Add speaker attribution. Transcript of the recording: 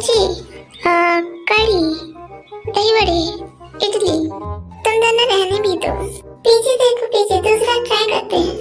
Speaker 1: सब्ज़ी कड़ी दही बड़े इडली तुम दोनों रहने भी दो पीछे देखो पीछे दूसरा ट्राई करते हैं